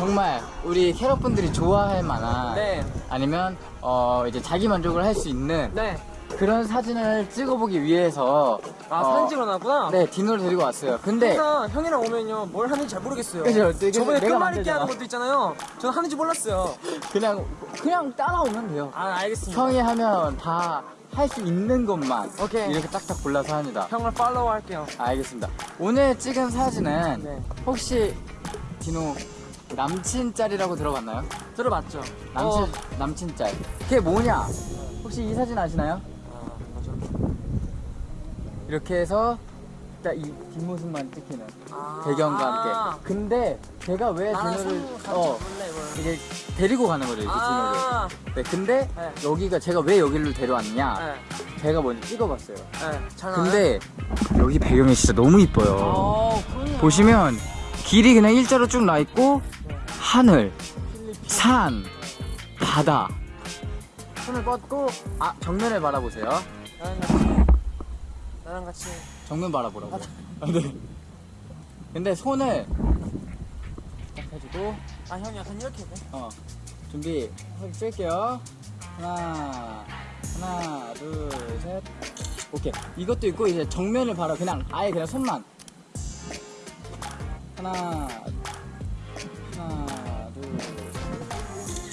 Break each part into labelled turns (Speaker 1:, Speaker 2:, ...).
Speaker 1: 정말 우리 캐럿분들이 좋아할 만한
Speaker 2: 네.
Speaker 1: 아니면 어 이제 자기 만족을 할 수 있는
Speaker 2: 네.
Speaker 1: 그런 사진을 찍어보기 위해서
Speaker 2: 아,
Speaker 1: 어,
Speaker 2: 사진 찍어놨구나?
Speaker 1: 네 디노를 데리고 왔어요. 근데
Speaker 2: 항상 형이랑 오면요, 뭘 하는지 잘 모르겠어요.
Speaker 1: 그죠?
Speaker 2: 저번에 끝말잇기. 하는 것도 있잖아요. 저는 하는지 몰랐어요.
Speaker 1: 그냥 그냥 따라오면 돼요.
Speaker 2: 아, 알겠습니다.
Speaker 1: 형이 하면 다 할 수 있는 것만
Speaker 2: 오케이.
Speaker 1: 이렇게 딱딱 골라서 합니다.
Speaker 2: 형을 팔로우 할게요.
Speaker 1: 알겠습니다. 오늘 찍은 사진은
Speaker 2: 네.
Speaker 1: 혹시 디노 남친 짤이라고 들어봤나요?
Speaker 2: 들어봤죠?
Speaker 1: 남친
Speaker 2: 어.
Speaker 1: 남친 짤. 그게 뭐냐? 혹시 이 사진 아시나요?
Speaker 2: 아, 맞아.
Speaker 1: 이렇게 해서 딱 이 뒷모습만 찍히는
Speaker 2: 아.
Speaker 1: 배경과
Speaker 2: 아.
Speaker 1: 함께. 근데 제가 왜
Speaker 2: 같이
Speaker 1: 어. 이게 데리고 가는 거죠 이렇게
Speaker 2: 아.
Speaker 1: 디노를. 네, 근데
Speaker 2: 네.
Speaker 1: 여기가 제가 왜 여기를 데려왔냐?
Speaker 2: 네.
Speaker 1: 제가 먼저 찍어봤어요.
Speaker 2: 네.
Speaker 1: 근데 여기 배경이 진짜 너무 이뻐요.
Speaker 2: 어, 그럼요.
Speaker 1: 보시면 길이 그냥 일자로 쭉 나 있고
Speaker 2: 네.
Speaker 1: 하늘, 산, 바다. 손을 뻗고 아 정면을 바라보세요.
Speaker 2: 나랑 같이. 나랑 같이.
Speaker 1: 정면 바라보라고. 아, 네. 근데 손을 딱 해주고
Speaker 2: 아, 형 약간 이렇게 돼.
Speaker 1: 어 준비 손 찔게요. 하나, 하나, 둘, 셋. 오케이. 이것도 있고 이제 정면을 바라 그냥 아예 그냥 손만. 하나,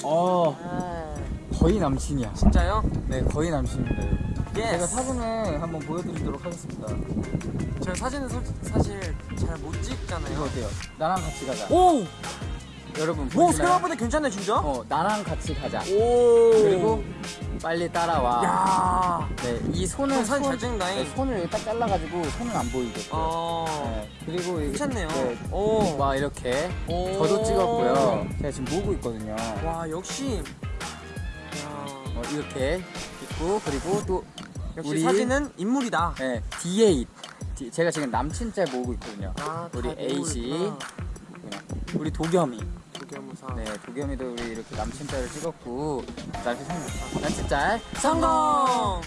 Speaker 1: 어
Speaker 2: 아,
Speaker 1: 거의 남친이야.
Speaker 2: 진짜요?
Speaker 1: 네 거의 남친입니다. 여러분.
Speaker 2: Yes.
Speaker 1: 제가 사진을 한번 보여드리도록 하겠습니다.
Speaker 2: 제가 사진은 솔- 사실 잘못
Speaker 1: 이거
Speaker 2: 찍잖아요.
Speaker 1: 어때요? 나랑 같이 가자.
Speaker 2: 오!
Speaker 1: 여러분
Speaker 2: 오,
Speaker 1: 보이시나요?
Speaker 2: 생각보다 괜찮네, 진짜?
Speaker 1: 어 나랑 같이 가자.
Speaker 2: 오!
Speaker 1: 그리고 빨리 따라와.
Speaker 2: 야
Speaker 1: 네, 이 손을
Speaker 2: 형 사진
Speaker 1: 손-
Speaker 2: 잘 찍는다잉.
Speaker 1: 네, 손을 이렇게 딱 잘라가지고 손은 안 보이게.
Speaker 2: 어.
Speaker 1: 네, 그리고
Speaker 2: 괜찮네요.
Speaker 1: 네,
Speaker 2: 오.
Speaker 1: 막 이렇게
Speaker 2: 오.
Speaker 1: 저도 찍었고요. 제가 지금 보고 있거든요.
Speaker 2: 와, 역시. 야
Speaker 1: 어, 이렇게 있고 그리고 또
Speaker 2: 역시
Speaker 1: 우리
Speaker 2: 사진은 인물이다.
Speaker 1: 네, D8 D- 제가 지금 남친 짤 모으고 있거든요.
Speaker 2: 아,
Speaker 1: 우리
Speaker 2: 인물이구나.
Speaker 1: 우리 도겸이.
Speaker 2: 도겸무사.
Speaker 1: 네, 도겸이도 우리 이렇게 남친 짤을 찍었고 남친 성 남친 짤
Speaker 2: 성공!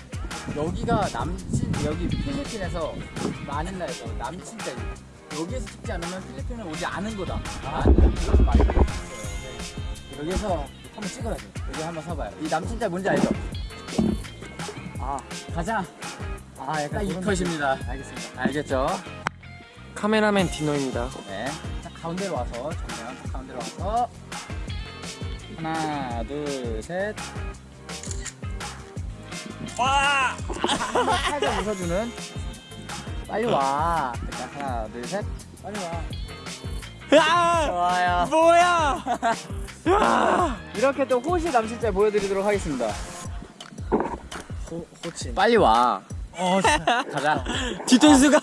Speaker 1: 여기가 남친 여기 필리핀에서 마닐라에서 남친 짤 여기에서 찍지 않으면 필리핀을 오지 않은 거다. 아, 찍었어요. 네. 여기서 한번 찍어야 돼. 여기 한번 서봐요. 이 남친 짤 뭔지 알죠? 아, 가자. 아, 약간 이 컷입니다. 알겠습니다. 알겠죠?
Speaker 2: 카메라맨 디노입니다.
Speaker 1: 네. 자, 가운데로 와서, 정면 와서. 하나, 둘, 셋. 와! 살짝 웃어주는. 빨리 와. 일단 하나, 둘, 셋. 빨리 와.
Speaker 2: 야!
Speaker 1: 좋아요.
Speaker 2: 뭐야!
Speaker 1: 이렇게 또 호시 남친짤 보여드리도록 하겠습니다.
Speaker 2: 호, 호칭.
Speaker 1: 빨리 와.
Speaker 2: 어,
Speaker 1: 가자.
Speaker 2: 뒤통수가.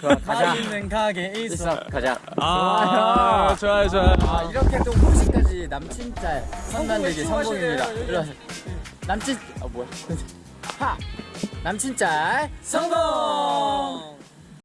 Speaker 1: 좋아, 가자.
Speaker 2: 가게
Speaker 1: 있어, 가자.
Speaker 2: 아, 좋아요, 좋아요.
Speaker 1: 아 이렇게 또 호시까지 남친짤
Speaker 2: 성공이에요,
Speaker 1: 성공입니다. 남친 아 뭐야? 하 남친짤
Speaker 2: 성공!